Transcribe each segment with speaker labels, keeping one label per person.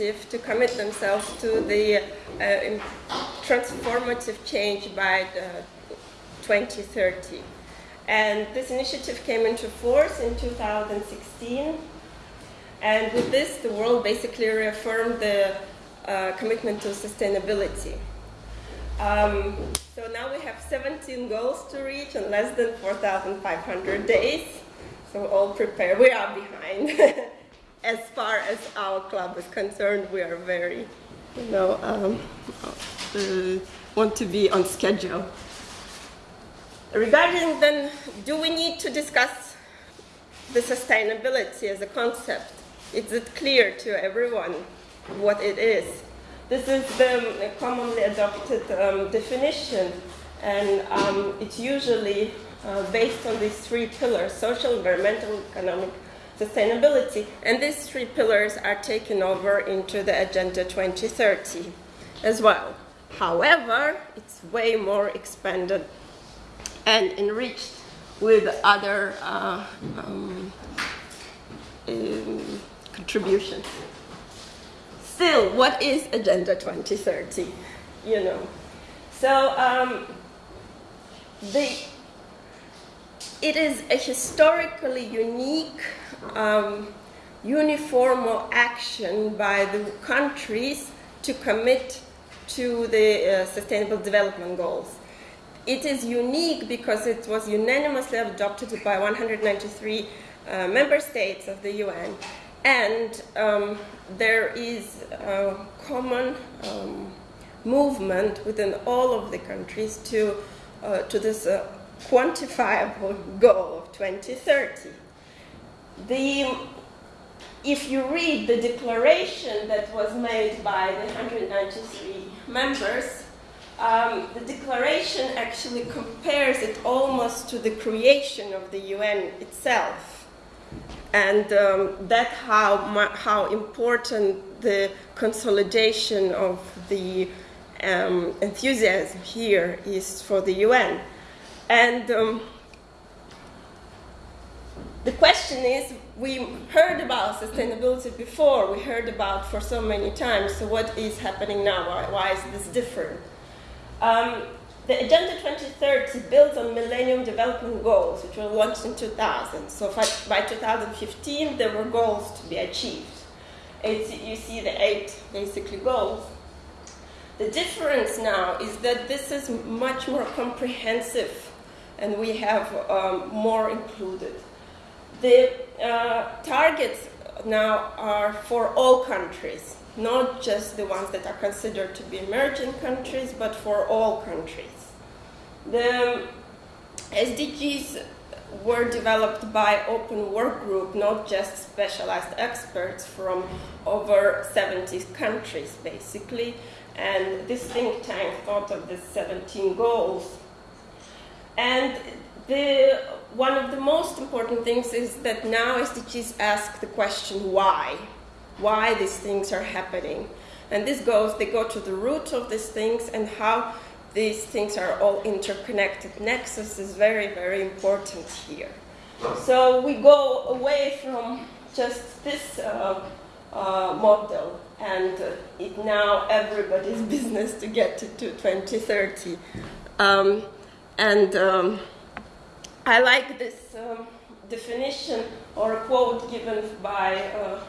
Speaker 1: initiative to commit themselves to the uh, transformative change by 2030. And this initiative came into force in 2016. And with this, the world basically reaffirmed the uh, commitment to sustainability. Um, so now we have 17 goals to reach in less than 4,500 days. So all prepared. We are behind. as far as our club is concerned, we are very, you know, um, uh, want to be on schedule. Regarding then, do we need to discuss the sustainability as a concept? Is it clear to everyone what it is? This is the commonly adopted um, definition, and um, it's usually uh, based on these three pillars, social, environmental, economic sustainability. And these three pillars are taken over into the Agenda 2030 as well. However, it's way more expanded and enriched with other uh, um, um, contributions. Still, what is Agenda 2030? You know, so um, the it is a historically unique um, uniform action by the countries to commit to the uh, Sustainable Development Goals. It is unique because it was unanimously adopted by 193 uh, member states of the UN and um, there is a common um, movement within all of the countries to, uh, to this uh, quantifiable goal of 2030. The, if you read the declaration that was made by the 193 members, um, the declaration actually compares it almost to the creation of the UN itself. And um, that's how, how important the consolidation of the um, enthusiasm here is for the UN. And um, the question is, we heard about sustainability before, we heard about for so many times, so what is happening now? Why, why is this different? Um, the Agenda 2030 builds on Millennium Development Goals, which were launched in 2000. So by 2015, there were goals to be achieved. It's, you see the eight basically goals. The difference now is that this is much more comprehensive and we have um, more included. The uh, targets now are for all countries, not just the ones that are considered to be emerging countries, but for all countries. The SDGs were developed by open work group, not just specialized experts from over 70 countries, basically. And this think tank thought of the 17 goals and the, one of the most important things is that now SDGs ask the question why? Why these things are happening. And this goes, they go to the root of these things and how these things are all interconnected. Nexus is very, very important here. So we go away from just this uh, uh, model and uh, it now everybody's business to get to, to 2030. Um, and um, I like this um, definition or a quote given by uh,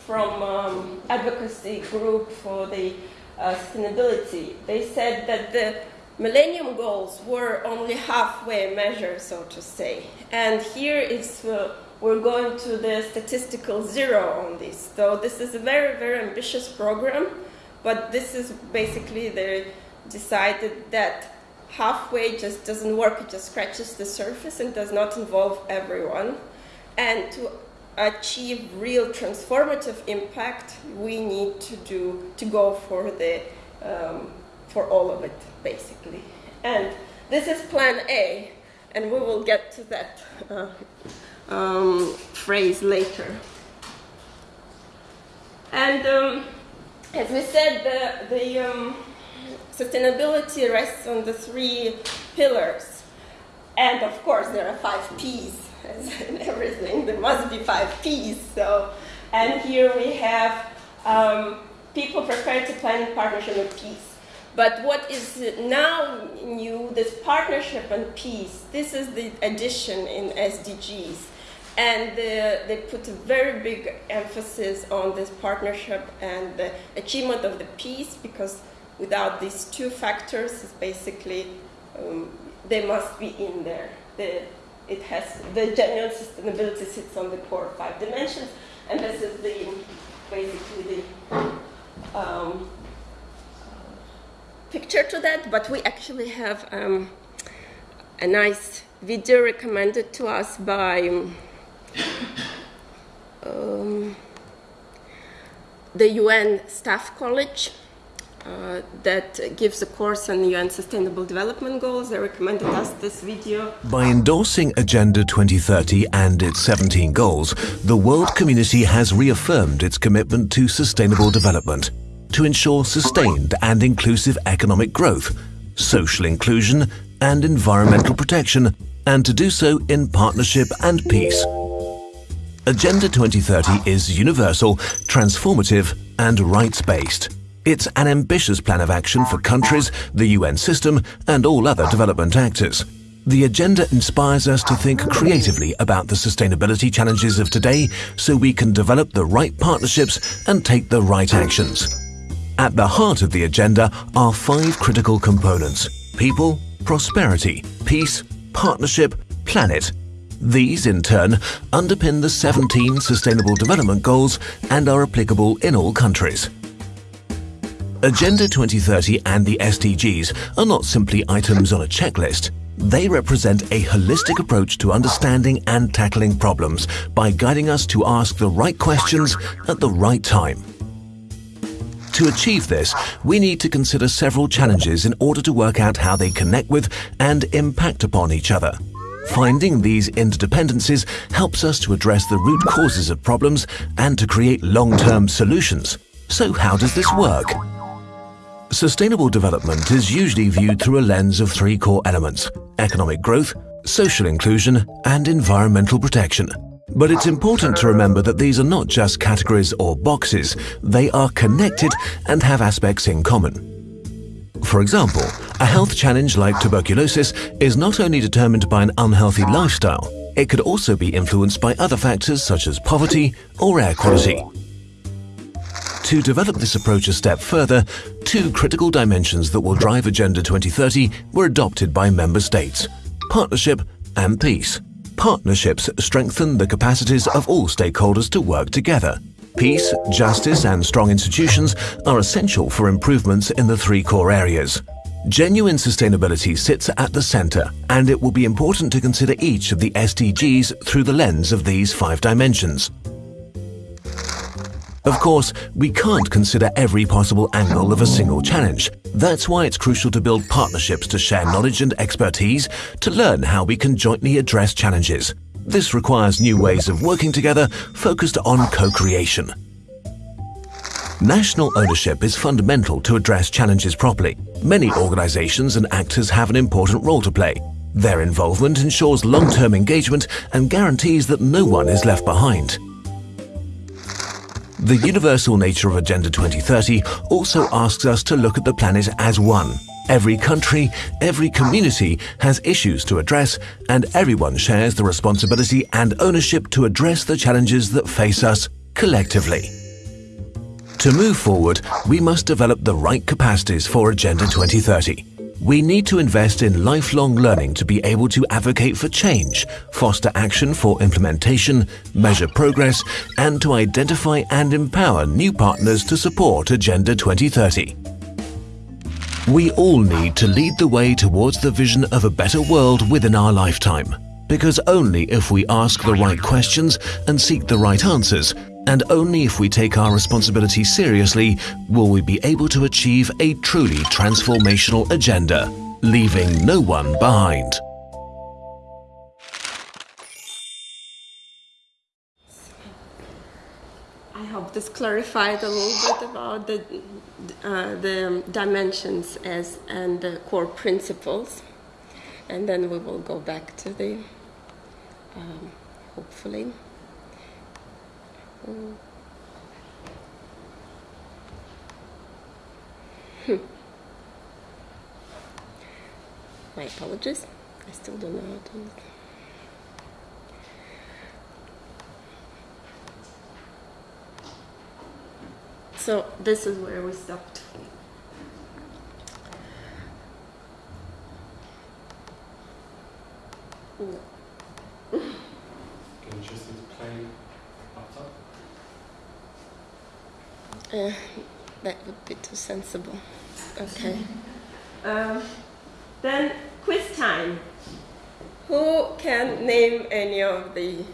Speaker 1: from um, advocacy group for the uh, sustainability. They said that the Millennium Goals were only halfway measure, so to say. And here is uh, we're going to the statistical zero on this. So this is a very, very ambitious program, but this is basically they decided that halfway just doesn't work, it just scratches the surface and does not involve everyone. And to achieve real transformative impact, we need to do, to go for the, um, for all of it, basically. And this is plan A, and we will get to that uh, um, phrase later. And um, as we said, the, the um, sustainability rests on the three pillars. And of course, there are five P's, in everything. There must be five P's. So, and here we have um, people prepared to plan in partnership and peace. But what is now new, this partnership and peace, this is the addition in SDGs. And the, they put a very big emphasis on this partnership and the achievement of the peace because without these two factors, it's basically, um, they must be in there. The, it has, the genuine sustainability sits on the core five dimensions, and this is the, basically the um, picture to that, but we actually have um, a nice video recommended to us by um, the UN Staff College. Uh, that gives a course on UN Sustainable Development Goals. They recommended us this video.
Speaker 2: By endorsing Agenda 2030 and its 17 goals, the world community has reaffirmed its commitment to sustainable development to ensure sustained and inclusive economic growth, social inclusion and environmental protection, and to do so in partnership and peace. Agenda 2030 is universal, transformative and rights-based. It's an ambitious plan of action for countries, the UN system and all other development actors. The agenda inspires us to think creatively about the sustainability challenges of today so we can develop the right partnerships and take the right actions. At the heart of the agenda are five critical components people, prosperity, peace, partnership, planet. These, in turn, underpin the 17 Sustainable Development Goals and are applicable in all countries. Agenda 2030 and the SDGs are not simply items on a checklist. They represent a holistic approach to understanding and tackling problems by guiding us to ask the right questions at the right time. To achieve this, we need to consider several challenges in order to work out how they connect with and impact upon each other. Finding these interdependencies helps us to address the root causes of problems and to create long-term solutions. So how does this work? Sustainable development is usually viewed through a lens of three core elements – economic growth, social inclusion and environmental protection. But it's important to remember that these are not just categories or boxes, they are connected and have aspects in common. For example, a health challenge like tuberculosis is not only determined by an unhealthy lifestyle, it could also be influenced by other factors such as poverty or air quality. To develop this approach a step further, two critical dimensions that will drive Agenda 2030 were adopted by member states, partnership and peace. Partnerships strengthen the capacities of all stakeholders to work together. Peace, justice and strong institutions are essential for improvements in the three core areas. Genuine sustainability sits at the center, and it will be important to consider each of the SDGs through the lens of these five dimensions. Of course, we can't consider every possible angle of a single challenge. That's why it's crucial to build partnerships to share knowledge and expertise to learn how we can jointly address challenges. This requires new ways of working together focused on co-creation. National ownership is fundamental to address challenges properly. Many organizations and actors have an important role to play. Their involvement ensures long-term engagement and guarantees that no one is left behind. The universal nature of Agenda 2030 also asks us to look at the planet as one. Every country, every community has issues to address and everyone shares the responsibility and ownership to address the challenges that face us collectively. To move forward, we must develop the right capacities for Agenda 2030. We need to invest in lifelong learning to be able to advocate for change, foster action for implementation, measure progress, and to identify and empower new partners to support Agenda 2030. We all need to lead the way towards the vision of a better world within our lifetime. Because only if we ask the right questions and seek the right answers and only if we take our responsibility seriously will we be able to achieve a truly transformational agenda, leaving no one behind.
Speaker 1: I hope this clarified a little bit about the, uh, the dimensions as and the core principles. And then we will go back to the, um, hopefully. Mm. Hmm. My apologies. I still don't know how to. So this is where we stopped. No.
Speaker 3: Can you just need to play up top?
Speaker 1: Uh, that would be too sensible. Okay. Um, then quiz time. Who can name any of the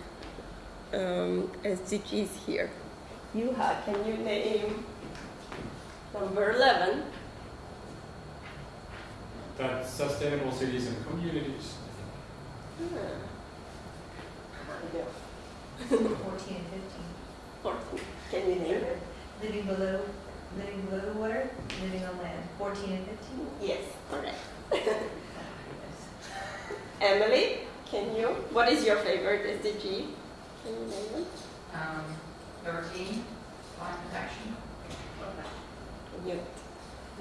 Speaker 1: um, SDGs here? Juha, can you name number 11?
Speaker 3: That's sustainable cities and communities.
Speaker 1: Hmm. Yeah.
Speaker 4: 14 and 15.
Speaker 1: 14. Can you name it?
Speaker 4: Living below, living below the water, living on land. 14 and 15?
Speaker 1: Yes, correct. Emily, can you? What is your favorite SDG? Can you name it?
Speaker 5: Um, thirteen, fire protection.
Speaker 1: Can you?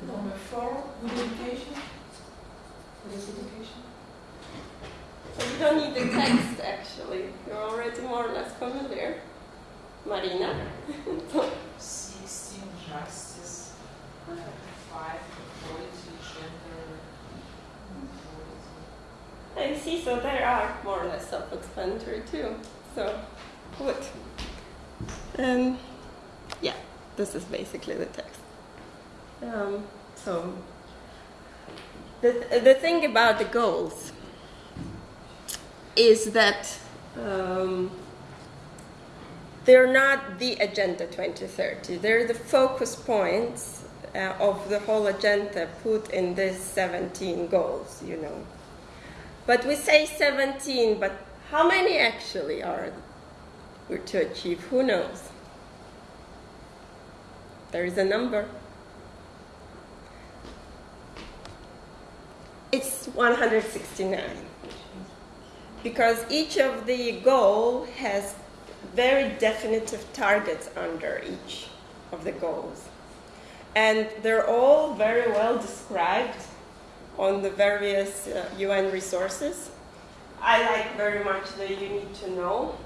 Speaker 5: Number four, good education. What is education?
Speaker 1: So you don't need the text actually. You're already more or less familiar. Marina.
Speaker 5: Sixteen, justice. Five, equality, gender.
Speaker 1: I see, so there are more or less self-explanatory too. So, good. And yeah, this is basically the text. Um, so, the, the thing about the goals is that um, they're not the Agenda 2030. They're the focus points uh, of the whole agenda put in these 17 goals, you know. But we say 17, but how many actually are to achieve? Who knows? There is a number. It's 169 because each of the goal has very definitive targets under each of the goals. And they're all very well described on the various uh, UN resources. I like very much the You Need to Know.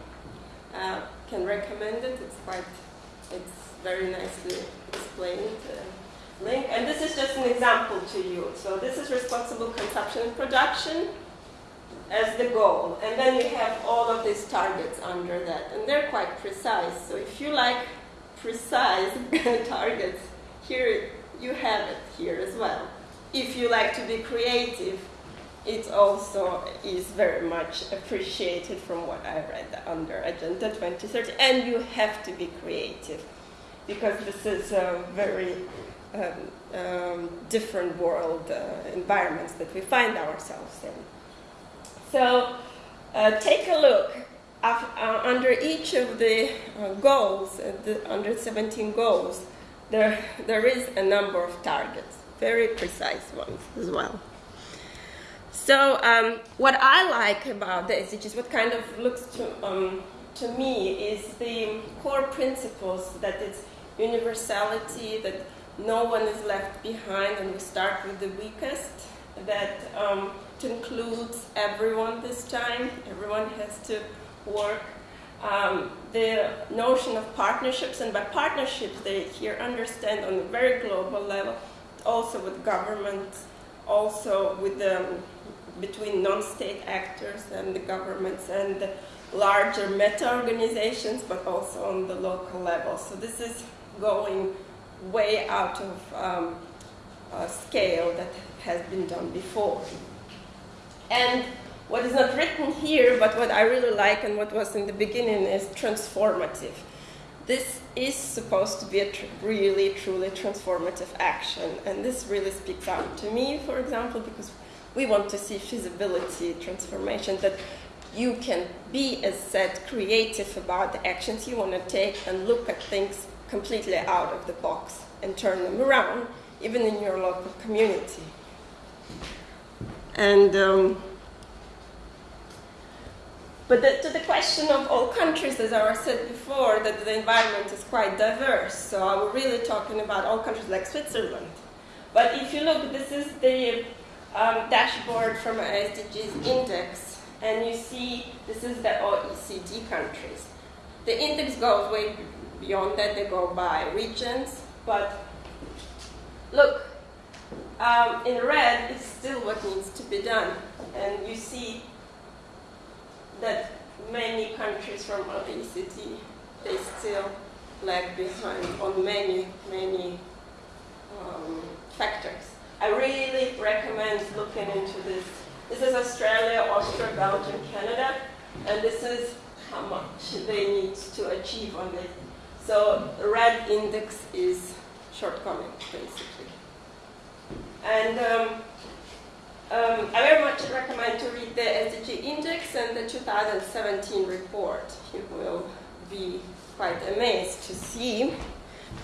Speaker 1: Uh, can recommend it. It's quite, it's very nicely explained. Uh, link. And this is just an example to you. So this is responsible consumption and production as the goal. And then you have all of these targets under that. And they're quite precise. So if you like precise targets, here you have it here as well. If you like to be creative, it also is very much appreciated from what I read under Agenda 2030. And you have to be creative because this is a very um, um, different world uh, environments that we find ourselves in. So uh, take a look uh, under each of the uh, goals, uh, the, under 17 goals, there, there is a number of targets, very precise ones as well. So um, what I like about the SDGs, what kind of looks to, um, to me is the core principles that it's universality, that no one is left behind and we start with the weakest, that um, includes everyone this time, everyone has to work. Um, the notion of partnerships, and by partnerships they here understand on a very global level, also with governments, also with the, between non-state actors and the governments and the larger meta-organizations, but also on the local level. So this is going way out of um, a scale that has been done before. And what is not written here, but what I really like and what was in the beginning is transformative. This is supposed to be a tr really, truly transformative action. And this really speaks out to me, for example, because we want to see feasibility, transformation, that you can be, as said, creative about the actions you want to take and look at things completely out of the box and turn them around, even in your local community. And um, but the, to the question of all countries, as I said before, that the environment is quite diverse. So I'm really talking about all countries like Switzerland. But if you look, this is the um, dashboard from SDGs index, and you see this is the OECD countries. The index goes way beyond that, they go by regions, but look, um, in red is still what needs to be done. And you see that many countries from OECD, they still lag behind on many, many um, factors. I really recommend looking into this. This is Australia, Austria, Belgium, Canada, and this is how much they need to achieve on this. So the red index is shortcoming, basically. And um, um, I very much recommend to read the SDG index and the 2017 report. You will be quite amazed to see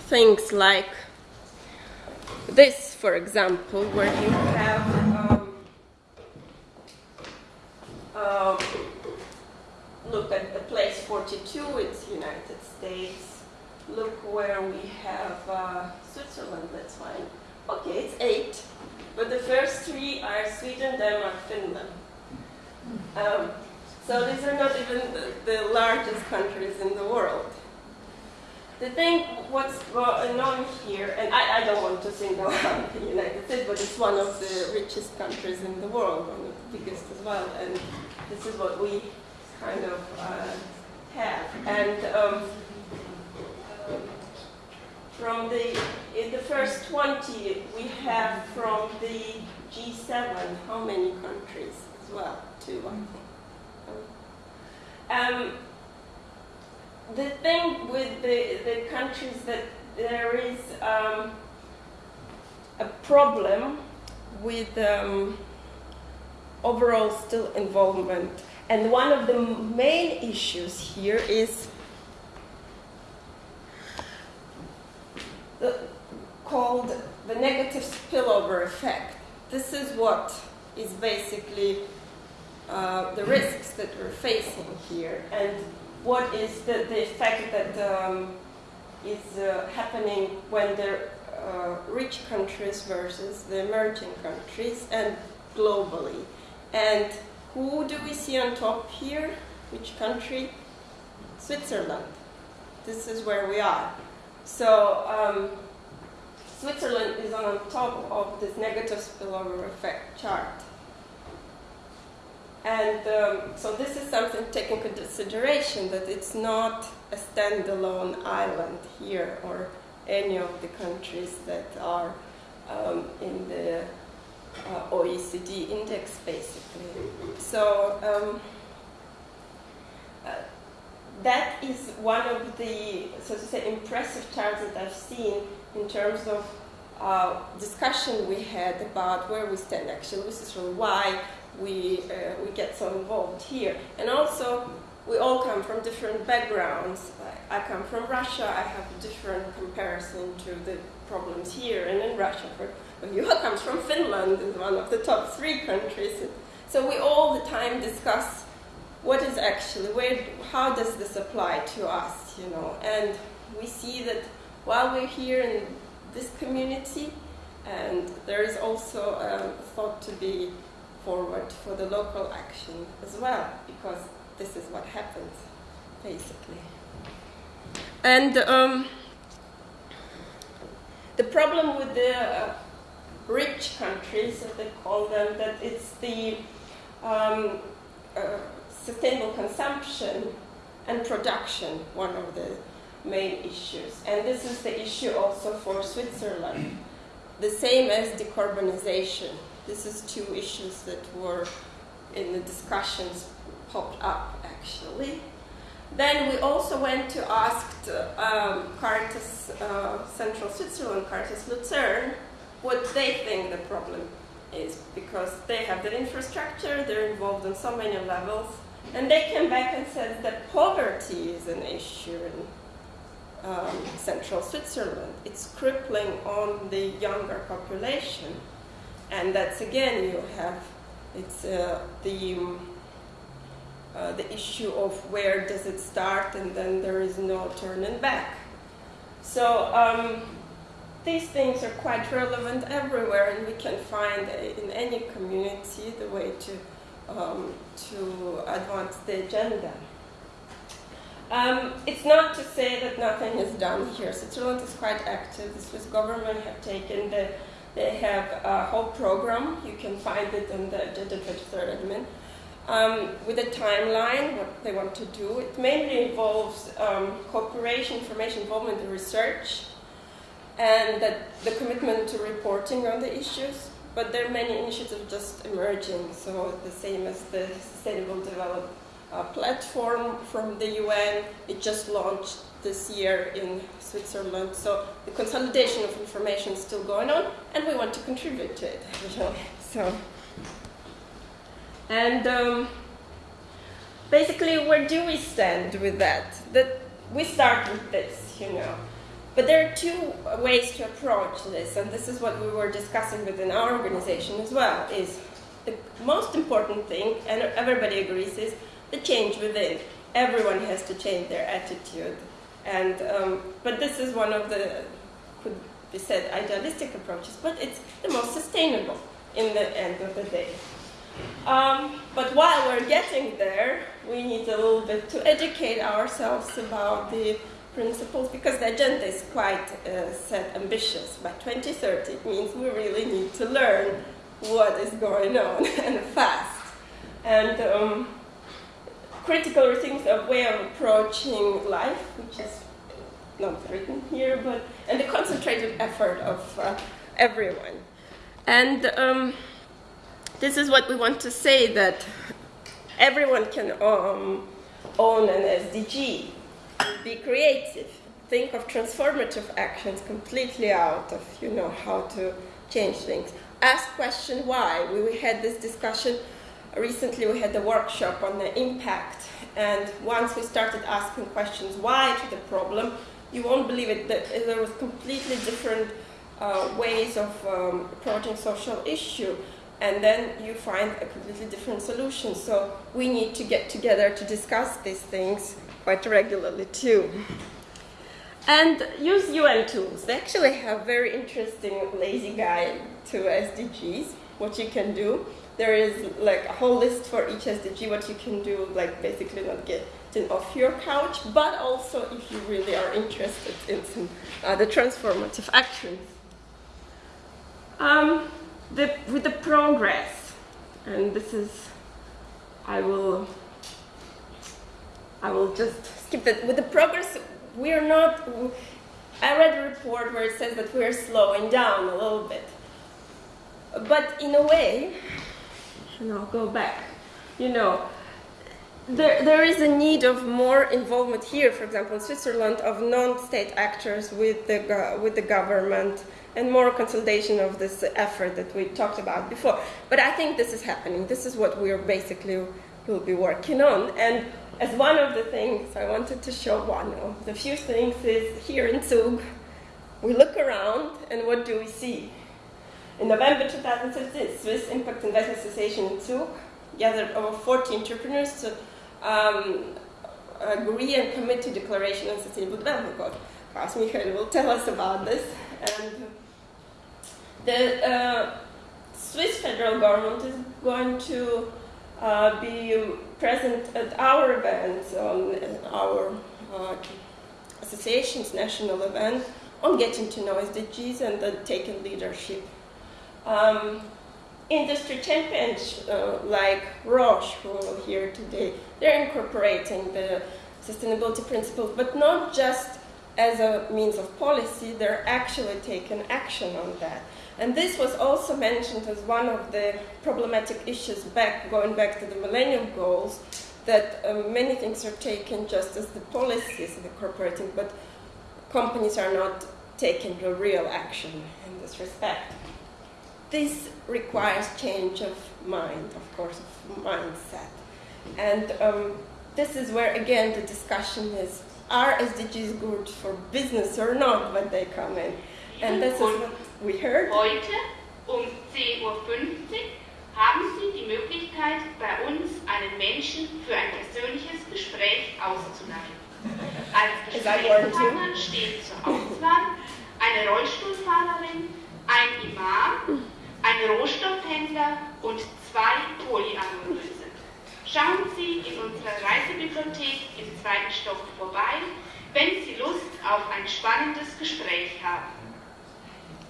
Speaker 1: things like this, for example, where you have um, uh, look at the place 42, it's United States. Look where we have uh, Switzerland, that's fine. Okay, it's eight, but the first three are Sweden, Denmark, Finland. Um, so these are not even the, the largest countries in the world. The thing, what's well known here, and I, I, don't want to single out the United States, but it's one of the richest countries in the world, one of the biggest as well, and this is what we kind of uh, have. And um, from the, in the first 20, we have from the G7, how many countries as well? Two, I think. Um, the thing with the, the countries that there is um, a problem with um, overall still involvement. And one of the main issues here is called the negative spillover effect. This is what is basically uh, the risks that we're facing here, and what is the, the effect that um, is uh, happening when the uh, rich countries versus the emerging countries, and globally. And who do we see on top here? Which country? Switzerland. This is where we are. So um, Switzerland is on top of this negative spillover effect chart. And um, so this is something to take into consideration that it's not a standalone island here or any of the countries that are um, in the uh, OECD index, basically. So um, that is one of the, so to say, impressive charts that I've seen in terms of uh, discussion we had about where we stand actually. This is from why we, uh, we get so involved here. And also, we all come from different backgrounds. I, come from Russia, I have a different comparison to the problems here and in Russia. For, Juha comes from Finland, is one of the top three countries. So we all the time discuss what is actually, where, how does this apply to us, you know? And we see that while we're here in this community, and there is also um, thought to be forward for the local action as well, because this is what happens, basically. And um, the problem with the uh, rich countries, as they call them, that it's the um, uh, sustainable consumption and production, one of the main issues. And this is the issue also for Switzerland, the same as decarbonization. This is two issues that were in the discussions popped up actually. Then we also went to ask um, Caritas uh, Central Switzerland, Caritas Lucerne, what they think the problem is because they have the infrastructure, they're involved on so many levels, and they came back and said that poverty is an issue in um, central Switzerland. It's crippling on the younger population, and that's again you have it's uh, the um, uh, the issue of where does it start, and then there is no turning back. So um, these things are quite relevant everywhere, and we can find uh, in any community the way to um, to advance the agenda. Um, it's not to say that nothing is done here. Switzerland is quite active. The Swiss government have taken the, they have a whole program. You can find it in the Agenda 23rd admin. Um, with a timeline, what they want to do. It mainly involves um, cooperation, information involvement in research, and that the commitment to reporting on the issues. But there are many initiatives just emerging, so the same as the Sustainable Development uh, platform from the UN. It just launched this year in Switzerland. So the consolidation of information is still going on, and we want to contribute to it. So, and um, basically, where do we stand with that? That we start with this, you know. But there are two ways to approach this, and this is what we were discussing within our organization as well. Is the most important thing, and everybody agrees, is the change within. Everyone has to change their attitude. And, um, but this is one of the, could be said, idealistic approaches, but it's the most sustainable in the end of the day. Um, but while we're getting there, we need a little bit to educate ourselves about the principles because the agenda is quite uh, set ambitious. By 2030, it means we really need to learn what is going on and fast. And um, critical things a way of approaching life, which is not written here, but and the concentrated effort of uh, everyone. And um, this is what we want to say that everyone can um, own an SDG, be creative, think of transformative actions completely out of you know how to change things. Ask question why. We had this discussion recently we had a workshop on the impact, and once we started asking questions why to the problem, you won't believe it that there was completely different uh, ways of um, approaching social issue, and then you find a completely different solution. So we need to get together to discuss these things quite regularly too. And use UN tools. They actually have very interesting lazy guide to SDGs, what you can do there is like a whole list for each SDG what you can do, like basically not getting off your couch, but also if you really are interested in some the transformative actions. Um, the, with the progress, and this is, I will, I will just skip that. With the progress, we are not. I read a report where it says that we are slowing down a little bit, but in a way, and I'll go back. You know, there, there is a need of more involvement here, for example, in Switzerland, of non-state actors with the, with the government and more consolidation of this effort that we talked about before. But I think this is happening. This is what we are basically will be working on. And as one of the things I wanted to show one of the few things is here in Zug, we look around and what do we see? In November 2015, Swiss Impact Investment Association in Zug gathered over 40 entrepreneurs to um, agree and commit to Declaration on Sustainable Development Goals. Klaus Michael will tell us about this. And the uh, Swiss federal government is going to uh, be present at our event, on our uh, association's national event, on getting to know SDGs and the taking leadership um, industry champions uh, like Roche, who are here today, they're incorporating the sustainability principles, but not just as a means of policy, they're actually taking action on that. And this was also mentioned as one of the problematic issues back, going back to the Millennium Goals, that um, many things are taken just as the policies of incorporating, but companies are not taking the real action in this respect this requires change of mind, of course, of mindset. And um, this is where, again, the discussion is are SDGs good for business or not when they come in? And this is we heard.
Speaker 6: Heute um 10.50 Uhr haben Sie die Möglichkeit, bei uns einen Menschen für ein persönliches Gespräch auszuladen. Als? Gesprächspartner stehen zur Auswahl eine Rollstuhlfahrerin, ein Imam, ein Rohstoffhändler und zwei Polyamoröse. Schauen Sie in unserer Reisebibliothek im zweiten Stock vorbei, wenn Sie Lust auf ein spannendes Gespräch haben.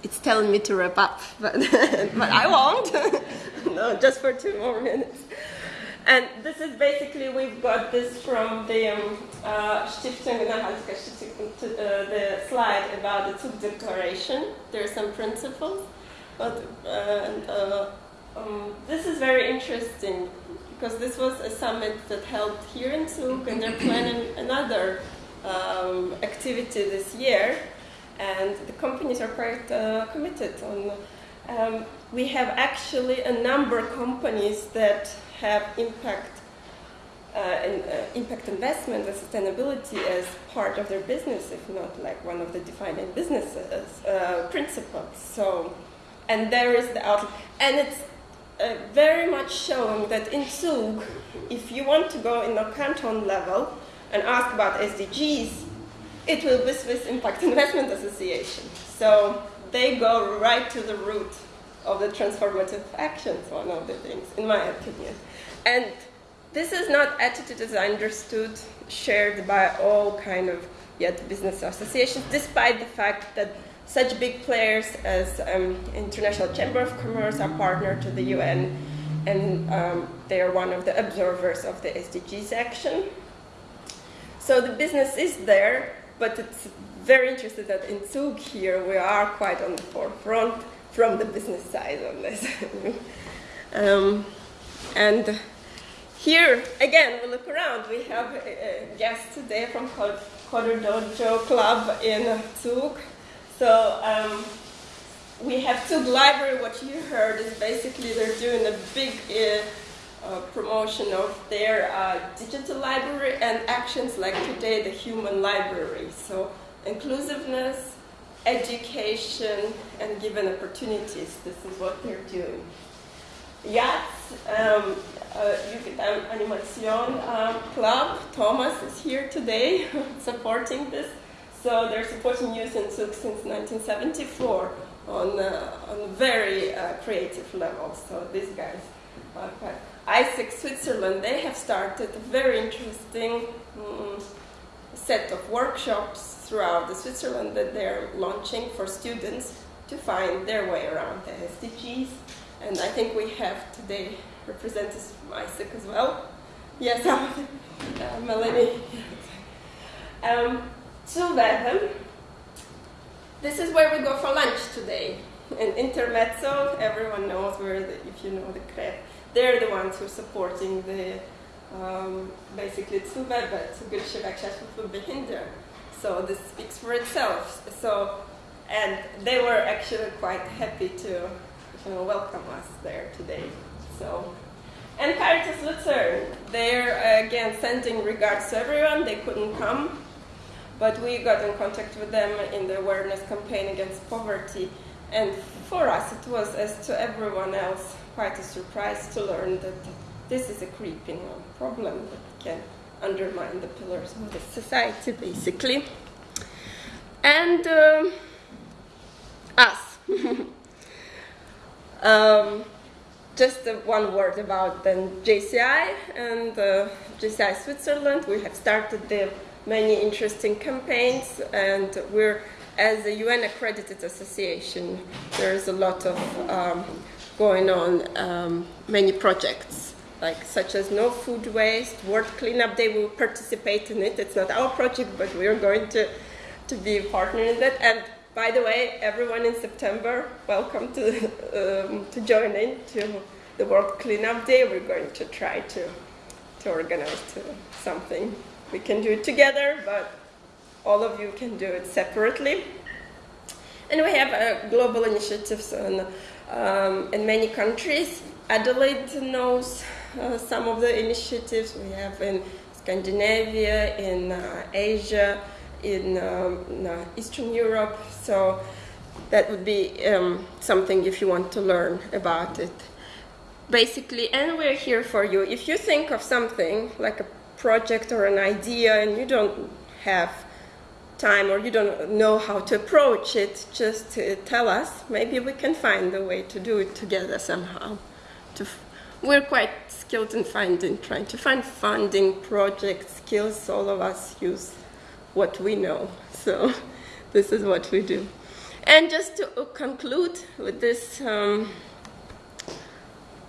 Speaker 1: It's telling me to wrap up, but, but I won't. no, just for two more minutes. And this is basically, we've got this from the um, uh, Stiftung uh, the slide about the Zug Declaration. There are some principles, but uh, uh, um, this is very interesting because this was a summit that held here in Zug, and they're planning another um, activity this year and the companies are quite uh, committed on. Um, we have actually a number of companies that have impact, uh, uh, impact investment and sustainability as part of their business, if not like one of the defining business uh, principles. So, and there is the outlook, and it's uh, very much showing that in Zug, if you want to go in a canton level and ask about SDGs, it will be Swiss Impact Investment Association. So they go right to the root of the transformative actions, one of the things, in my opinion. And this is not attitude as I understood shared by all kind of yet business associations, despite the fact that such big players as um, International Chamber of Commerce are partner to the UN, and um, they are one of the observers of the SDGs action. So the business is there, but it's very interesting that in Zug here we are quite on the forefront from the business side on this. um, and here, again, we look around. We have a, a guest today from CoderDojo Club in Zug. So um, we have Zug Library. What you heard is basically they're doing a big uh, uh, promotion of their uh, digital library and actions like today the human library. So inclusiveness, education, and given opportunities. This is what they're doing. Yachts, um, uh, Yucatan Animation um, Club, Thomas is here today supporting this. So they're supporting youth in Zug since 1974 on, uh, on a very uh, creative level. So these guys are quite AIESEC Switzerland, they have started a very interesting um, set of workshops throughout the Switzerland that they're launching for students to find their way around the SDGs. And I think we have today representatives from AIESEC as well. Yes, uh, Melanie. um, so Bethlehem, this is where we go for lunch today. In Intermezzo, everyone knows where, the, if you know the crepe they're the ones who are supporting the um, basically Zuwebe, Zugewerkschaft für Behinderte. So this speaks for itself. So, and they were actually quite happy to you know, welcome us there today. So, and Caritas Lucerne, they're again sending regards to everyone. They couldn't come, but we got in contact with them in the awareness campaign against poverty. And for us, it was as to everyone else quite a surprise to learn that this is a creeping problem that can undermine the pillars of the society, basically. And uh, us. um, just uh, one word about then JCI and uh, JCI Switzerland. We have started the many interesting campaigns, and we're as a UN accredited association. There's a lot of um, going on um, many projects, like such as No Food Waste, World Cleanup Day. We will participate in it. It's not our project, but we are going to, to be a partner in that. And by the way, everyone in September, welcome to, um, to join in to the World Cleanup Day. We're going to try to, to organize to something. We can do it together, but all of you can do it separately. And we have uh, global initiatives on um, in many countries. Adelaide knows uh, some of the initiatives we have in Scandinavia, in uh, Asia, in, um, in uh, Eastern Europe. So that would be um, something if you want to learn about it. Basically, and we're here for you. If you think of something like a project or an idea and you don't have time or you don't know how to approach it, just uh, tell us. Maybe we can find a way to do it together somehow. To we're quite skilled in finding, trying to find funding, project skills. All of us use what we know. So this is what we do. And just to uh, conclude with this um,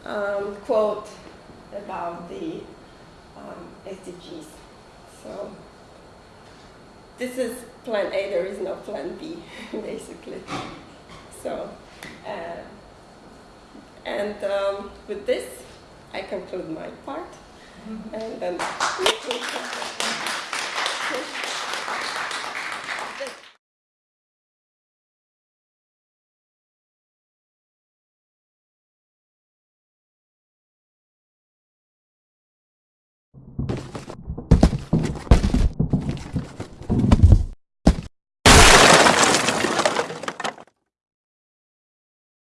Speaker 1: um, quote about the um, SDGs. So this is plan A, there is no plan B, basically. So, uh, and um, with this, I conclude my part. And then.